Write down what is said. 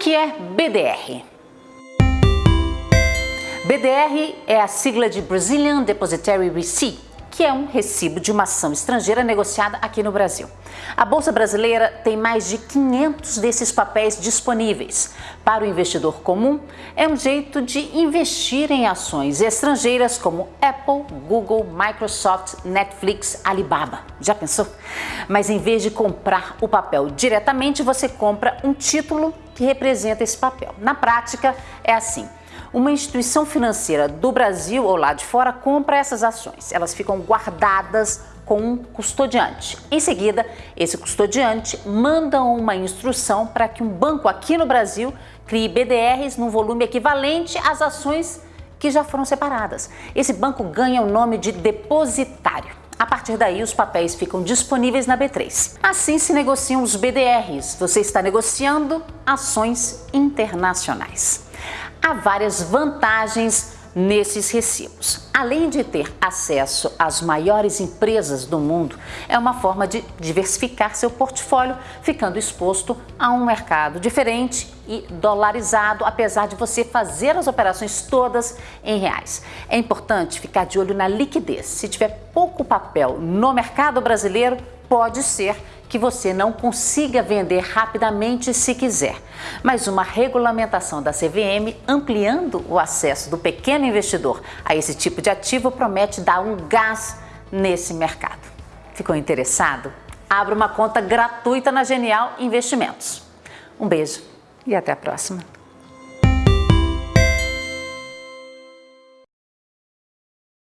que é BDR? BDR é a sigla de Brazilian Depositary Receipt que é um recibo de uma ação estrangeira negociada aqui no Brasil. A Bolsa Brasileira tem mais de 500 desses papéis disponíveis. Para o investidor comum, é um jeito de investir em ações estrangeiras como Apple, Google, Microsoft, Netflix, Alibaba. Já pensou? Mas em vez de comprar o papel diretamente, você compra um título que representa esse papel. Na prática, é assim uma instituição financeira do Brasil ou lá de fora compra essas ações. Elas ficam guardadas com um custodiante. Em seguida, esse custodiante manda uma instrução para que um banco aqui no Brasil crie BDRs num volume equivalente às ações que já foram separadas. Esse banco ganha o nome de depositário. A partir daí, os papéis ficam disponíveis na B3. Assim se negociam os BDRs. Você está negociando ações internacionais há várias vantagens nesses recibos. Além de ter acesso às maiores empresas do mundo, é uma forma de diversificar seu portfólio, ficando exposto a um mercado diferente e dolarizado, apesar de você fazer as operações todas em reais. É importante ficar de olho na liquidez. Se tiver pouco papel no mercado brasileiro, pode ser que você não consiga vender rapidamente se quiser. Mas uma regulamentação da CVM ampliando o acesso do pequeno investidor a esse tipo de ativo promete dar um gás nesse mercado. Ficou interessado? Abra uma conta gratuita na Genial Investimentos. Um beijo e até a próxima.